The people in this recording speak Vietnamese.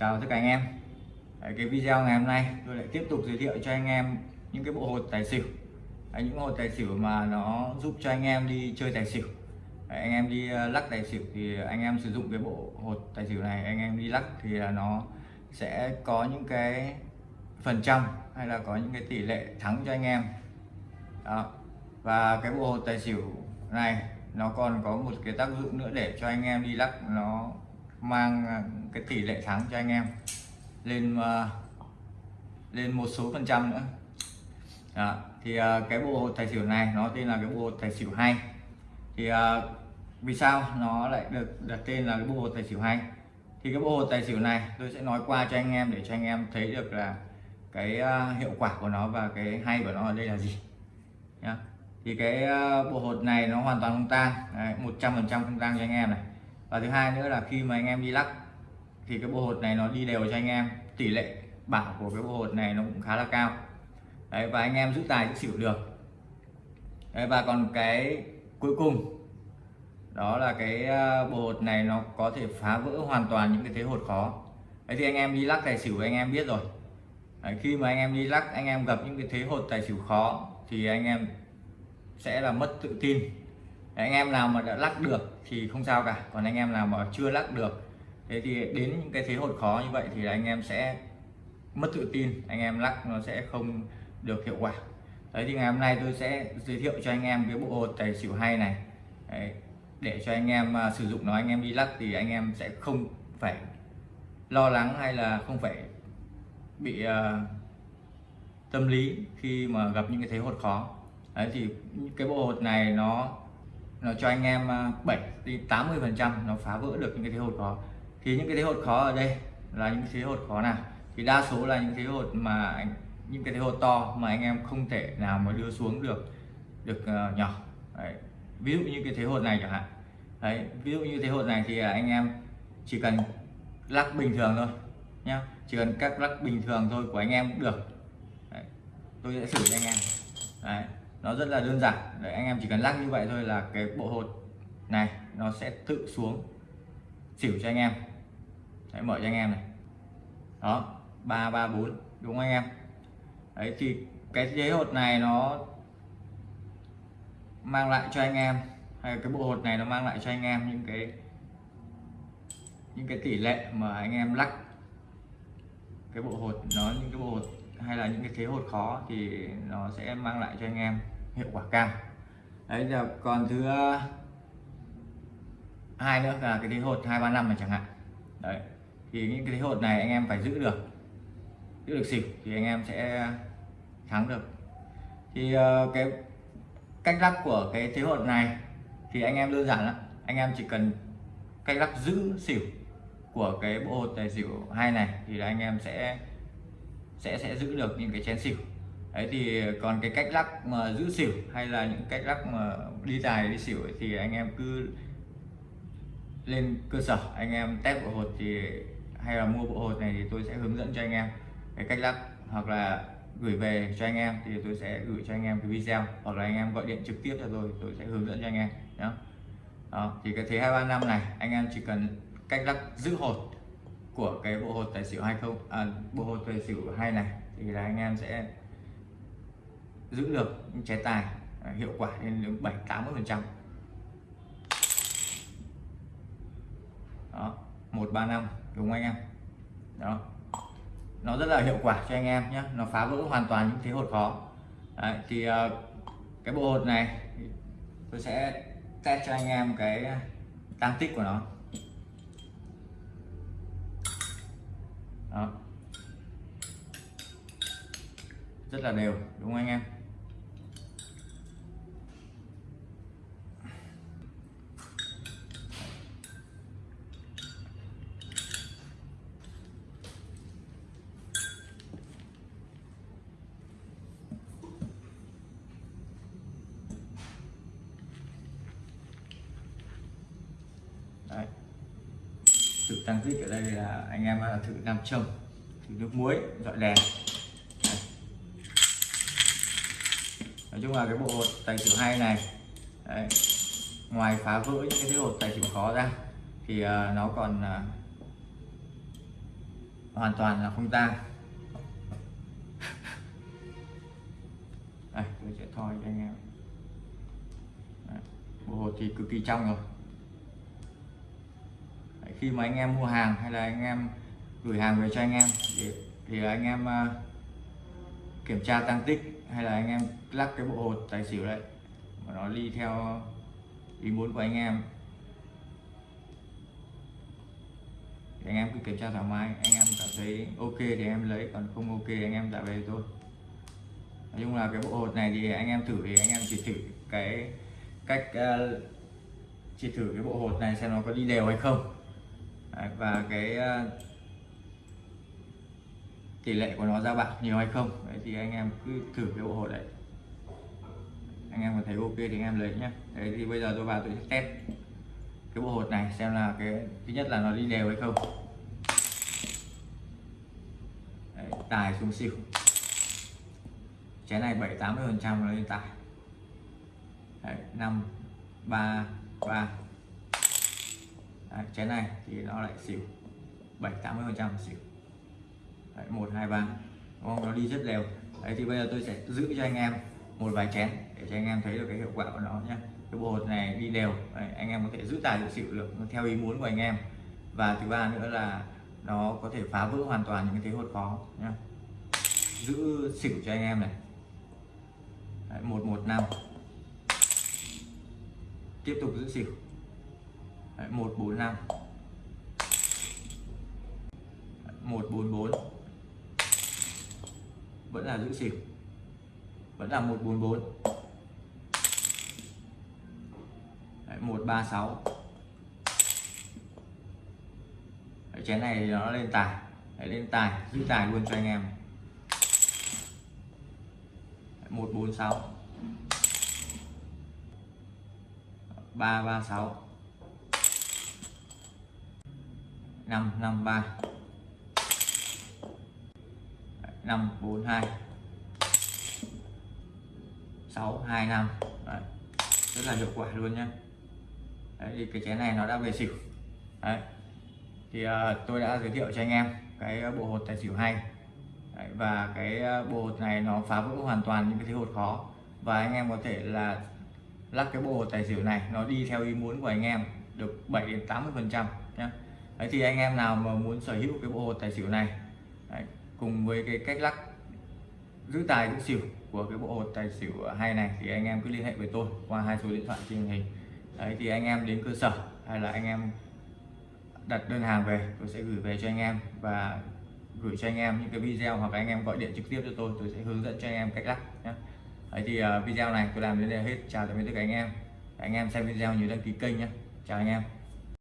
chào tất cả anh em. Đấy, cái video ngày hôm nay tôi lại tiếp tục giới thiệu cho anh em những cái bộ hột tài xỉu. Đấy, những hột tài xỉu mà nó giúp cho anh em đi chơi tài xỉu. Đấy, anh em đi ờ, lắc tài xỉu thì anh em sử dụng cái bộ hột tài xỉu này anh em đi lắc thì nó sẽ có những cái phần trăm hay là có những cái tỷ lệ thắng cho anh em. Đó. Và cái bộ hột tài xỉu này nó còn có một cái tác dụng nữa để cho anh em đi lắc nó mang à, cái tỷ lệ thắng cho anh em lên à, lên một số phần trăm nữa. Đó. thì à, cái bộ hột tài xỉu này nó tên là cái bộ hột tài xỉu hay. Thì vì sao nó lại được đặt tên là cái bộ hột tài xỉu hay? Thì cái bộ hột tài xỉu này tôi sẽ nói qua cho anh em để cho anh em thấy được là cái hiệu quả của nó và cái hay của nó ở đây là gì. Nhá. Thì cái bộ hột này nó hoàn toàn không tan, một trăm phần trăm không tan cho anh em này và thứ hai nữa là khi mà anh em đi lắc thì cái bộ hột này nó đi đều cho anh em. Tỷ lệ bảo của cái bộ hột này nó cũng khá là cao. Đấy và anh em giữ tài giữ xỉu được. Đấy, và còn cái cuối cùng đó là cái ờ, bộ hột này nó có thể phá vỡ hoàn toàn những cái thế hột khó. Đấy thì anh em đi lắc tài xỉu anh em biết rồi. Đấy, khi mà anh em đi lắc anh em gặp những cái thế hột tài xỉu khó thì anh em sẽ là mất tự tin anh em nào mà đã lắc được thì không sao cả. Còn anh em nào mà chưa lắc được thế thì đến những cái thế hột khó như vậy thì anh em sẽ mất tự tin. Anh em lắc nó sẽ không được hiệu quả. Đấy thì ngày hôm nay tôi sẽ giới thiệu cho anh em cái bộ hột tài xỉu hay này. Đấy, để cho anh em uh, sử dụng nó anh em đi lắc thì anh em sẽ không phải lo lắng hay là không phải bị uh, tâm lý khi mà gặp những cái thế hột khó. Đấy thì cái bộ hột này nó nó cho anh em ờ, 7 đến 80 phần trăm nó phá vỡ được những cái thế hột khó. Thì những cái thế hột khó ở đây là những cái thế hột khó nào? Thì đa số là những thế hột mà những cái thế hột to mà anh em không thể nào mà đưa xuống được được uh, nhỏ. Đấy. ví dụ như cái thế hột này chẳng hạn. Đấy ví dụ như thế hột này thì anh em chỉ cần lắc bình thường thôi nhá. Chỉ cần các lắc bình thường thôi của anh em cũng được. Đấy. tôi sẽ thử cho anh em. Đấy nó rất là đơn giản. Đấy, anh em chỉ cần lắc như vậy thôi là cái bộ hột này nó sẽ tự xuống xỉu cho anh em. Đấy, mở cho anh em này. Đó ba ba bốn đúng không anh em? Đấy thì cái chế hột này nó mang lại cho anh em hay cái bộ hột này nó mang lại cho anh em những cái những cái tỷ lệ mà anh em lắc cái bộ hột nó những cái bộ hột hay là những cái thế hột khó thì nó sẽ mang lại cho anh em hiệu quả cao. Đấy, giờ còn thứ ờ, hai nữa là cái thế hột hai ba năm này chẳng hạn. Đấy, thì những cái thế hột này anh em phải giữ được giữ được xỉu thì anh em sẽ thắng được. Thì ờ, cái cách lắc của cái thế hột này thì anh em đơn giản lắm. Anh em chỉ cần cách lắc giữ xỉu của cái bộ hột tài xỉu hai này thì là anh em sẽ sẽ sẽ giữ được những cái chén xỉu. Đấy thì còn cái cách lắc mà giữ xỉu hay là những cách lắc mà đi tài đi xỉu ấy, thì anh em cứ lên cơ sở anh em test bộ hột thì hay là mua bộ hột này thì tôi sẽ hướng dẫn cho anh em cái cách lắc. Hoặc là gửi về cho anh em thì tôi sẽ gửi cho anh em cái video. Hoặc là anh em gọi điện trực tiếp cho tôi tôi sẽ hướng dẫn cho anh em nhé đó thì cái thế hai ba năm này anh em chỉ cần cách lắc giữ hột của cái bộ hột tài xỉu hay không? À, bộ hột tài xỉu hay này thì là anh em sẽ giữ được những tài à, hiệu quả lên đến 7 80 phần trăm. Đó một ba năm đúng không anh em? Đó. Nó rất là hiệu quả cho anh em nhé nó phá vỡ hoàn toàn những thế hột khó. Đấy, thì uh, cái bộ hột này tôi sẽ test cho anh em cái à, tăng tích của nó. Đó. Rất là đều đúng không anh em Đấy sự tăng tích ở đây là anh em à, thử nam châm thử nước muối dọi đèn. Nói chung là cái bộ hột tài xỉu hay này Đấy. ngoài phá vỡ những cái hột tài xỉu khó ra thì uh, nó còn uh, hoàn toàn là không tang. Đây tôi sẽ thoi cho anh em. Đấy, bộ hột thì cực kỳ trong rồi khi mà anh em mua hàng hay là anh em gửi hàng về cho anh em thì, thì anh em uh, kiểm tra tăng tích hay là anh em lắc cái bộ hột tài xỉu đấy mà nó đi theo ý muốn của anh em. Thì anh em cứ kiểm tra thoải mái anh em cảm thấy ok thì em lấy còn không ok thì anh em trả về thôi. Nói chung là cái bộ hột này thì anh em thử thì anh em chỉ thử cái cách uh, chỉ thử cái bộ hột này xem nó có đi đều hay không. Đấy, và cái ờ, tỷ lệ của nó ra bạc nhiều hay không đấy thì anh em cứ thử cái bộ hột đấy. Anh em mà thấy ok thì anh em lấy nhé đấy thì bây giờ tôi vào tôi sẽ test cái bộ hột này xem là cái thứ nhất là nó đi đều hay không. Đấy, tài xuống xỉu. Chén này 7 80 phần trăm nó lên tài. Năm ba ba đấy, chén này thì nó lại xỉu. 7 80 phần trăm xỉu. Đấy, 1 2 3 đúng không? nó đi rất đều. Đấy thì bây giờ tôi sẽ giữ cho anh em một vài chén để cho anh em thấy được cái hiệu quả của nó nhé cái bộ hột này đi đều. Đấy, anh em có thể giữ tài giữ xỉu được theo ý muốn của anh em. Và thứ ba nữa là nó có thể phá vỡ hoàn toàn những cái thế hột khó nhé giữ xỉu cho anh em này. Đấy, 115 tiếp tục giữ xỉu. Đấy, 145 bốn 144 vẫn là giữ xỉu vẫn là 144 Đấy, 136 Đấy, chén này nó lên tài. Đấy, lên tài giữ tài luôn cho anh em. 146 336 553 542 625 Đấy. rất là hiệu quả luôn nhé Đấy, thì cái chén này nó đã về xỉu. Đấy. thì uh, tôi đã giới thiệu cho anh em cái bộ hột tài xỉu hay. Đấy, và cái ờ, bộ hột này nó phá vỡ hoàn toàn những cái thế hột khó. Và anh em có thể là lắc cái bộ hột tài xỉu này nó đi theo ý muốn của anh em được 7 đến 80 phần trăm nhé Đấy thì anh em nào mà muốn sở hữu cái bộ hột tài xỉu này Đấy, cùng với cái cách lắc giữ tài giữ xỉu của cái bộ hột tài xỉu hay này thì anh em cứ liên hệ với tôi qua hai số điện thoại trên hình. Đấy thì anh em đến cơ sở hay là anh em đặt đơn hàng về tôi sẽ gửi về cho anh em và gửi cho anh em những cái video hoặc anh em gọi điện trực tiếp cho tôi tôi sẽ hướng dẫn cho anh em cách lắc nhé đấy thì uh, video này tôi làm đến đây hết. Chào tạm biệt tất cả anh em. Anh em xem video nhớ đăng ký kênh nhé chào anh em.